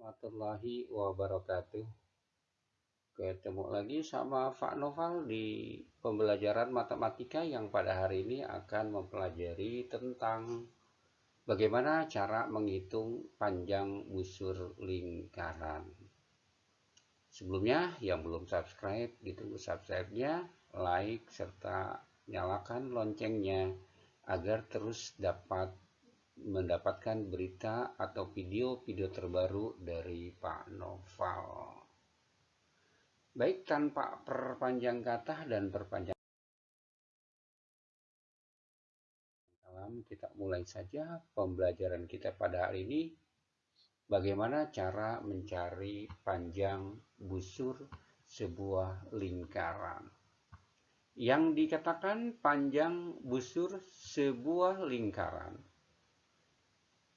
warahmatullahi wabarakatuh. Ketemu lagi sama Pak Noval di pembelajaran matematika yang pada hari ini akan mempelajari tentang bagaimana cara menghitung panjang busur lingkaran. Sebelumnya yang belum subscribe ditunggu subscribe-nya, like, serta nyalakan loncengnya agar terus dapat mendapatkan berita atau video-video terbaru dari Pak Noval. Baik, tanpa perpanjang kata dan perpanjang salam, kita mulai saja pembelajaran kita pada hari ini. Bagaimana cara mencari panjang busur sebuah lingkaran. Yang dikatakan panjang busur sebuah lingkaran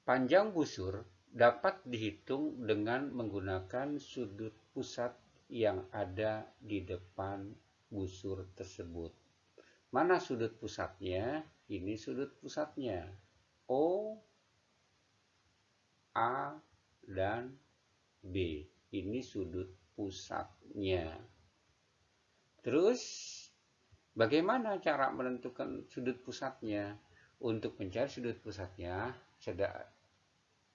Panjang busur dapat dihitung dengan menggunakan sudut pusat yang ada di depan busur tersebut. Mana sudut pusatnya? Ini sudut pusatnya. O, A, dan B. Ini sudut pusatnya. Terus, bagaimana cara menentukan sudut pusatnya? Untuk mencari sudut pusatnya,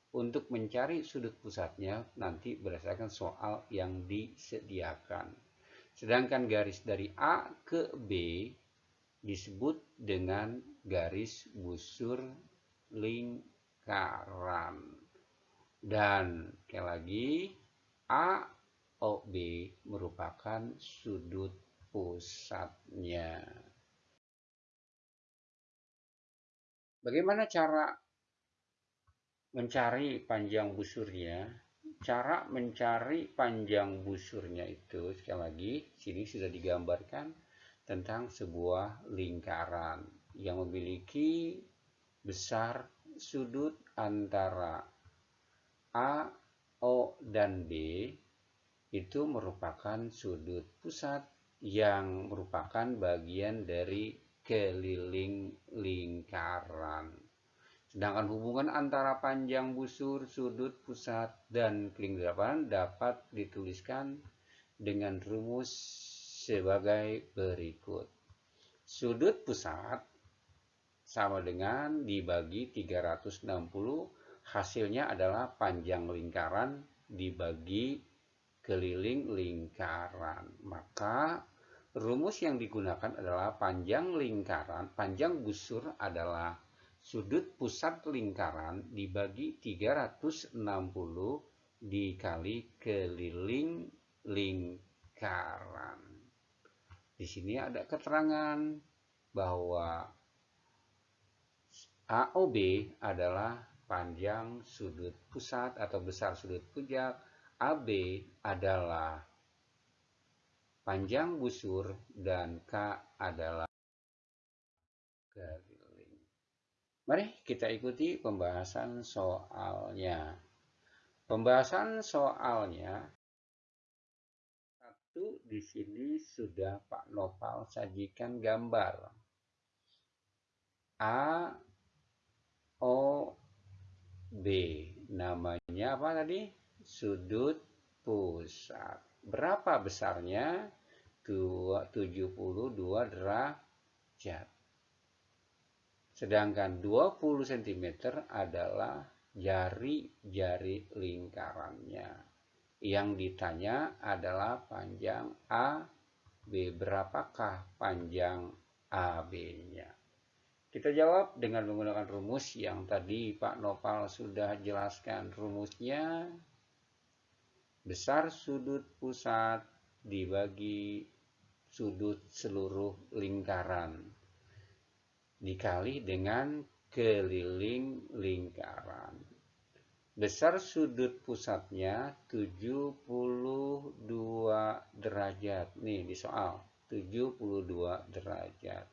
untuk mencari sudut pusatnya nanti berdasarkan soal yang disediakan. Sedangkan garis dari A ke B disebut dengan garis busur lingkaran. Dan sekali lagi A O B merupakan sudut pusatnya. Bagaimana cara mencari panjang busurnya cara mencari panjang busurnya itu sekali lagi sini sudah digambarkan tentang sebuah lingkaran yang memiliki besar sudut antara A, O, dan B itu merupakan sudut pusat yang merupakan bagian dari keliling lingkaran. Sedangkan hubungan antara panjang busur, sudut, pusat, dan kelingkaran dapat dituliskan dengan rumus sebagai berikut. Sudut pusat sama dengan dibagi 360, hasilnya adalah panjang lingkaran dibagi keliling lingkaran. Maka rumus yang digunakan adalah panjang lingkaran, panjang busur adalah Sudut pusat lingkaran dibagi 360 dikali keliling lingkaran. Di sini ada keterangan bahwa AOB adalah panjang sudut pusat atau besar sudut pujak, AB adalah panjang busur, dan K adalah. Mari kita ikuti pembahasan soalnya. Pembahasan soalnya satu di sini sudah Pak Nopal sajikan gambar. A O B namanya apa tadi? Sudut pusat. Berapa besarnya? 72 derajat. Sedangkan 20 cm adalah jari-jari lingkarannya. Yang ditanya adalah panjang A, B. Berapakah panjang AB-nya? Kita jawab dengan menggunakan rumus yang tadi Pak Nopal sudah jelaskan. Rumusnya besar sudut pusat dibagi sudut seluruh lingkaran dikali dengan keliling lingkaran. Besar sudut pusatnya 72 derajat. Nih di soal, 72 derajat.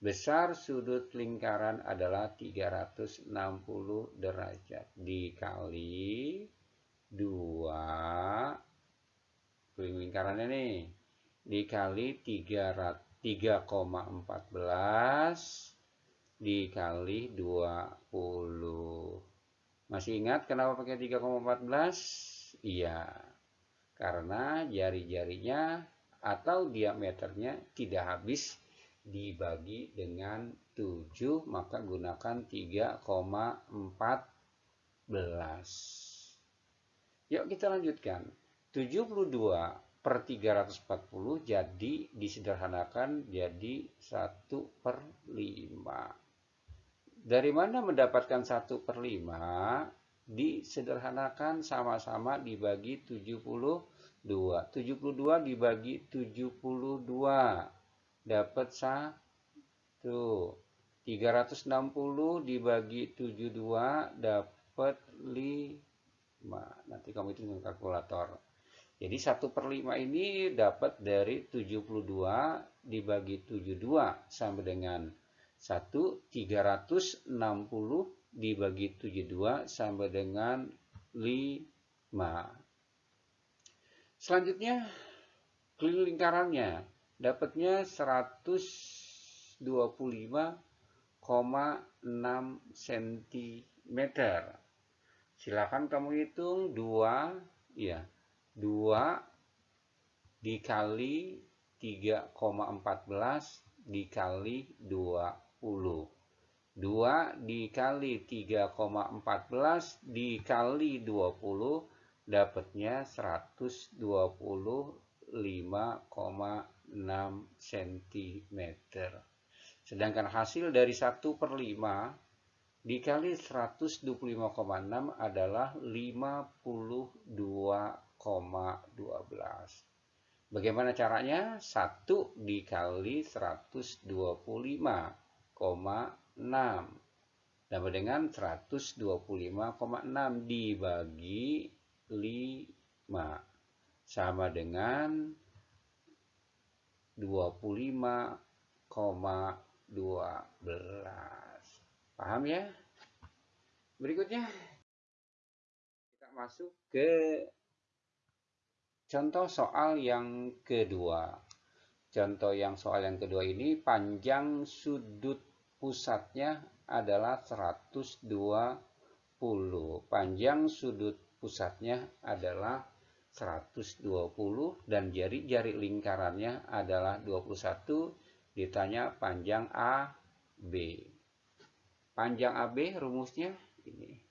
Besar sudut lingkaran adalah 360 derajat. Dikali 2 keliling lingkarannya nih. Dikali 3,14 dikali 20. Masih ingat kenapa pakai 3,14? Iya, karena jari-jarinya atau diameternya tidak habis dibagi dengan 7 maka gunakan 3,14 yuk kita lanjutkan 72 per 340 jadi disederhanakan jadi 1 per 5 dari mana mendapatkan 1 per 5 disederhanakan sama-sama dibagi 72 72 dibagi 72 dapat 1 360 dibagi 72 dapat 5 nanti kamu itu dengan kalkulator. Jadi 1 per 5 ini dapat dari 72 dibagi 72 sama dengan 1 360 dibagi 72 sama dengan 5 selanjutnya keliling lingkarannya dapatnya 125,6 cm. Silakan kamu hitung 2 ya. 2 dikali 3,14 dikali 20. 2 dikali 3,14 dikali 20 dapatnya 125,6 6 cm. Sedangkan hasil dari 1 per 5 dikali 125,6 adalah 52,12. Bagaimana caranya? 1 dikali 125,6 sama dengan 125,6 dibagi 5 sama dengan 25,12. Paham ya? Berikutnya kita masuk ke contoh soal yang kedua. Contoh yang soal yang kedua ini panjang sudut pusatnya adalah 120. Panjang sudut pusatnya adalah 120 dan jari-jari lingkarannya adalah 21 ditanya panjang AB. Panjang AB rumusnya ini.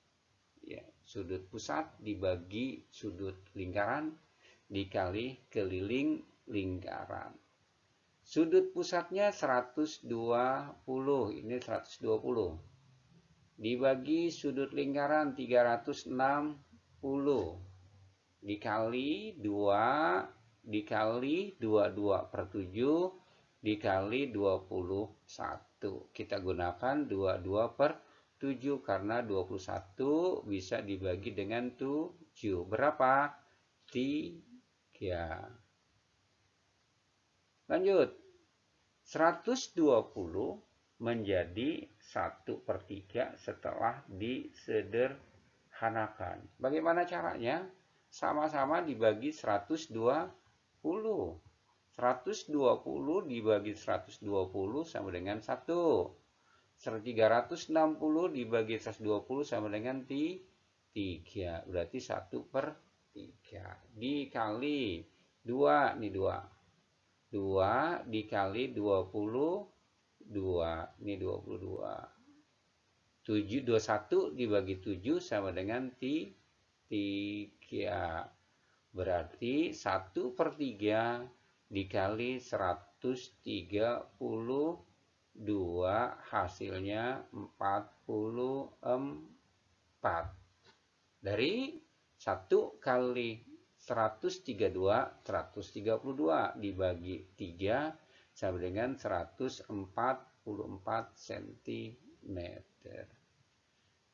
Ya, sudut pusat dibagi sudut lingkaran dikali keliling lingkaran. Sudut pusatnya 120, ini 120. Dibagi sudut lingkaran 360 dikali 2 dikali 22 per 7 dikali 21. Kita gunakan 22 per 7 karena 21 bisa dibagi dengan 7. Berapa? 3. Lanjut. 120 menjadi 1 per 3 setelah disederhanakan. Bagaimana caranya? sama-sama dibagi 120. 120 dibagi 120 sama dengan 1. 360 dibagi 120 sama dengan 3. Berarti 1 per 3. Dikali 2. Ini 2. 2 dikali 20. 2. Ini 22. 7, 21 dibagi 7 sama dengan 3. 3. Berarti 1 per 3 dikali 132 hasilnya 44. Dari 1 kali 132, 132 dibagi 3 sama dengan 144 cm.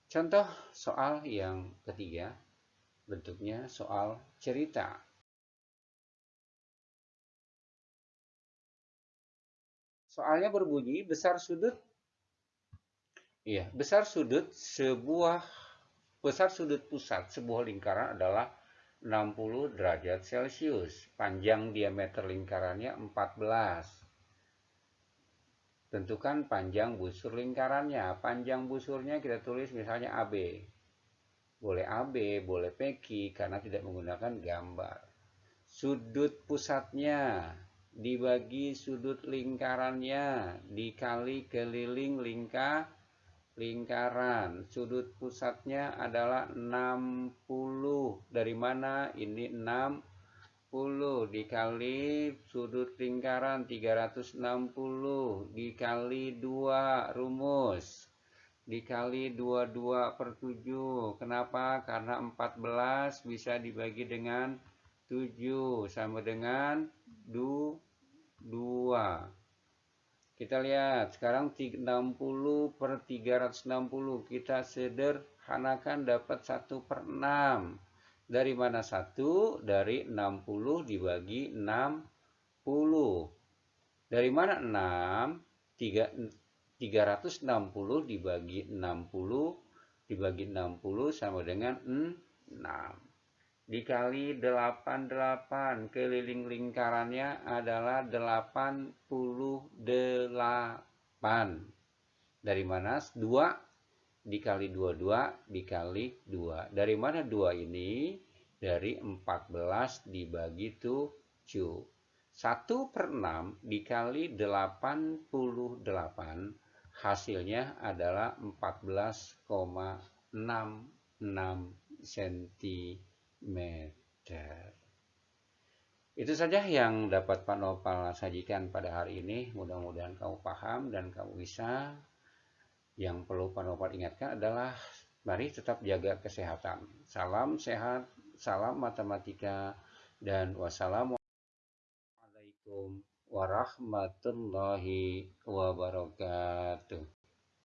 Contoh soal yang ketiga bentuknya soal cerita. Soalnya berbunyi besar sudut Iya, besar sudut sebuah besar sudut pusat sebuah lingkaran adalah 60 derajat Celcius. Panjang diameter lingkarannya 14. Tentukan panjang busur lingkarannya. Panjang busurnya kita tulis misalnya AB. boleh AB, boleh PQ karena tidak menggunakan gambar. Sudut pusatnya dibagi sudut lingkarannya dikali keliling lingkar lingkaran. Sudut pusatnya adalah 60. Dari mana? Ini 60 dikali sudut lingkaran 360 dikali 2 rumus. Dikali 22 per 7 kenapa? Karena 14 bisa dibagi dengan 7 sama dengan 2 kita lihat sekarang 60 per 360 kita sederhanakan dapat 1 per 6 dari mana 1? dari 60 dibagi 60 dari mana 6? 3, 360 dibagi 60 dibagi 60 sama dengan 6 dikali 88 keliling lingkarannya adalah 88 dari mana? 2 dikali 22 dikali 2 dari mana 2 ini? Dari 14 dibagi 7 1 per 6 dikali 88 hasilnya adalah 14,66 cm. Itu saja yang dapat Pak Nopal sajikan pada hari ini. Mudah-mudahan kamu paham dan kamu bisa. Yang perlu Pak Nopal ingatkan adalah mari tetap jaga kesehatan. Salam sehat, salam matematika, dan wassalamualaikum warahmatullahi wabarakatuh.